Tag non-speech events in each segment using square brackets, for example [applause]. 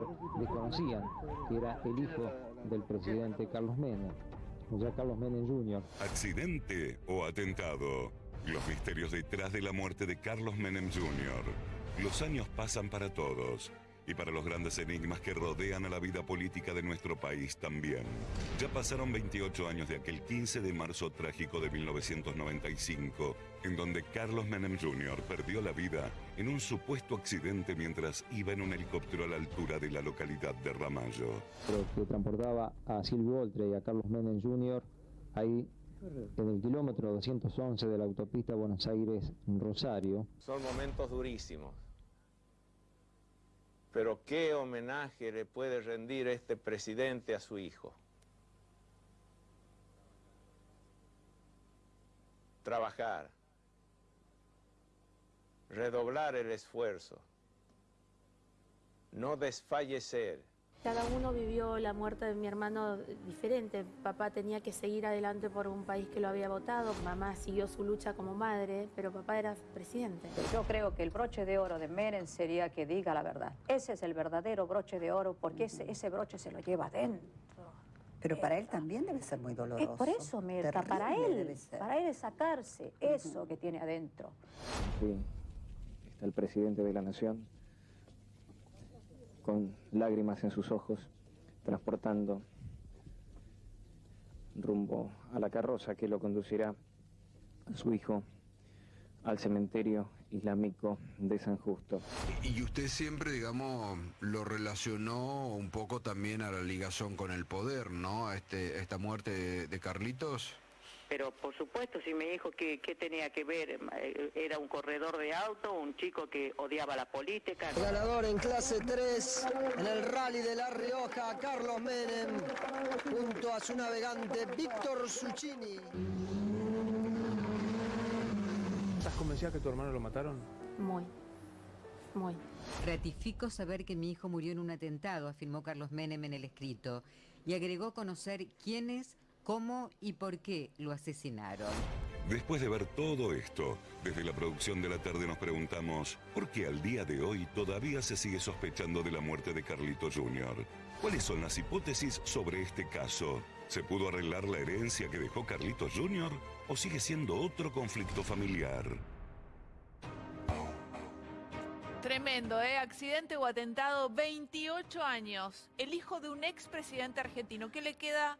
lugar desconocían que era el hijo del presidente Carlos Menem, o sea, Carlos Menem Jr. ¿Accidente o atentado? Los misterios detrás de la muerte de Carlos Menem Jr. Los años pasan para todos y para los grandes enigmas que rodean a la vida política de nuestro país también. Ya pasaron 28 años de aquel 15 de marzo trágico de 1995, en donde Carlos Menem Jr. perdió la vida en un supuesto accidente mientras iba en un helicóptero a la altura de la localidad de Ramallo. Pero que transportaba a Silvio Oltre y a Carlos Menem Jr. ahí en el kilómetro 211 de la autopista Buenos Aires-Rosario. Son momentos durísimos pero ¿qué homenaje le puede rendir este presidente a su hijo? Trabajar, redoblar el esfuerzo, no desfallecer, cada uno vivió la muerte de mi hermano diferente. Papá tenía que seguir adelante por un país que lo había votado. Mamá siguió su lucha como madre, pero papá era presidente. Yo creo que el broche de oro de Meren sería que diga la verdad. Ese es el verdadero broche de oro porque ese, ese broche se lo lleva adentro. Pero para él también debe ser muy doloroso. Es por eso, Mirta, para él, para él es sacarse eso que tiene adentro. Sí, está el presidente de la nación con lágrimas en sus ojos, transportando rumbo a la carroza que lo conducirá a su hijo al cementerio islámico de San Justo. Y usted siempre, digamos, lo relacionó un poco también a la ligación con el poder, ¿no? Este, esta muerte de Carlitos. Pero por supuesto, si me dijo que, tenía que ver, eh, era un corredor de auto, un chico que odiaba la política. Ganador en clase 3 en el rally de La Rioja, Carlos Menem, junto a su navegante Víctor Succini. ¿Estás convencida que tu hermano lo mataron? Muy. Muy. Ratifico saber que mi hijo murió en un atentado, afirmó Carlos Menem en el escrito, y agregó conocer quiénes cómo y por qué lo asesinaron. Después de ver todo esto, desde la producción de la tarde nos preguntamos por qué al día de hoy todavía se sigue sospechando de la muerte de Carlito Jr. ¿Cuáles son las hipótesis sobre este caso? ¿Se pudo arreglar la herencia que dejó Carlito Jr. o sigue siendo otro conflicto familiar? Tremendo, ¿eh? Accidente o atentado, 28 años. El hijo de un expresidente argentino. ¿Qué le queda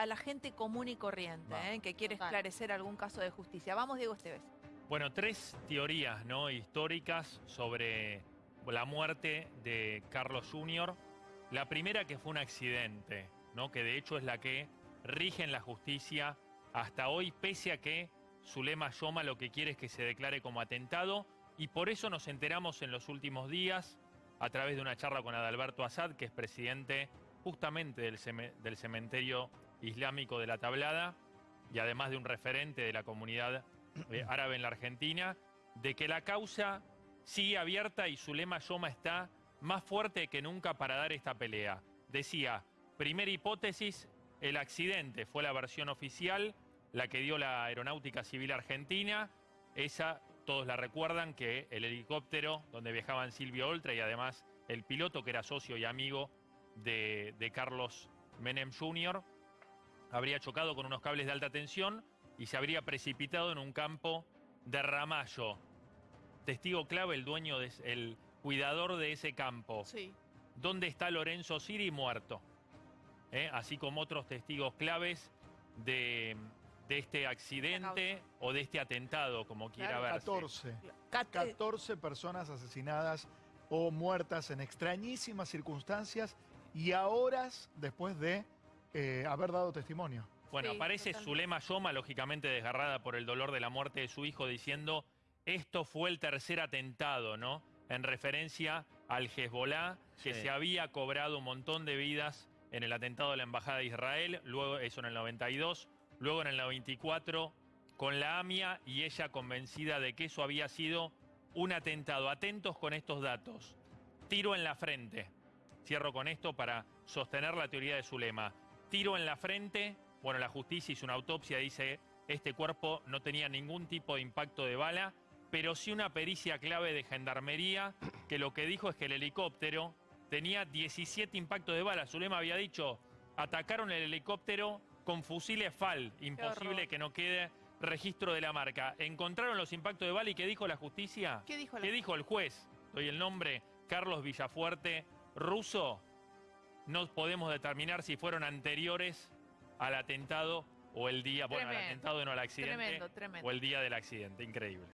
a la gente común y corriente, ¿eh? que quiere esclarecer algún caso de justicia. Vamos, Diego Esteves. Bueno, tres teorías ¿no? históricas sobre la muerte de Carlos Jr. La primera que fue un accidente, ¿no? que de hecho es la que rige en la justicia hasta hoy, pese a que Zulema Yoma lo que quiere es que se declare como atentado, y por eso nos enteramos en los últimos días, a través de una charla con Adalberto Assad, que es presidente justamente del, del cementerio islámico de la tablada y además de un referente de la comunidad eh, [clears throat] árabe en la Argentina, de que la causa sigue abierta y su lema Yoma está más fuerte que nunca para dar esta pelea. Decía, primera hipótesis, el accidente fue la versión oficial, la que dio la Aeronáutica Civil Argentina. Esa, todos la recuerdan, que el helicóptero donde viajaban Silvio Oltra y además el piloto, que era socio y amigo de, de Carlos Menem Jr., habría chocado con unos cables de alta tensión y se habría precipitado en un campo de Ramallo. Testigo clave, el dueño, de, el cuidador de ese campo. Sí. ¿Dónde está Lorenzo Siri muerto? ¿Eh? Así como otros testigos claves de, este accidente o de este atentado, como quiera ver. 14. 14 personas asesinadas o muertas en extrañísimas circunstancias y a horas después de eh, haber dado testimonio. Bueno, aparece Zulema Yoma, lógicamente desgarrada por el dolor de la muerte de su hijo, diciendo, esto fue el tercer atentado, ¿no? En referencia al Hezbollah, que se había cobrado un montón de vidas en el atentado de la Embajada de Israel, luego eso en el 92, luego en el 94 con la AMIA y ella convencida de que eso había sido un atentado. Atentos con estos datos. Tiro en la frente. Cierro con esto para sostener la teoría de Zulema tiro en la frente. Bueno, la justicia hizo una autopsia, dice, este cuerpo no tenía ningún tipo de impacto de bala, pero sí una pericia clave de gendarmería que lo que dijo es que el helicóptero tenía 17 impactos de bala. Zulema había dicho, atacaron el helicóptero con fusiles FAL. Imposible que no quede registro de la marca. Encontraron los impactos de bala y ¿qué dijo la justicia? ¿Qué dijo la ¿Qué dijo el juez? Doy el nombre, Carlos Villafuerte, ruso. No podemos determinar si fueron anteriores al atentado o el día, bueno, al Tremendo. atentado no al accidente, Tremendo, tremendo. o el día del accidente. Increíble.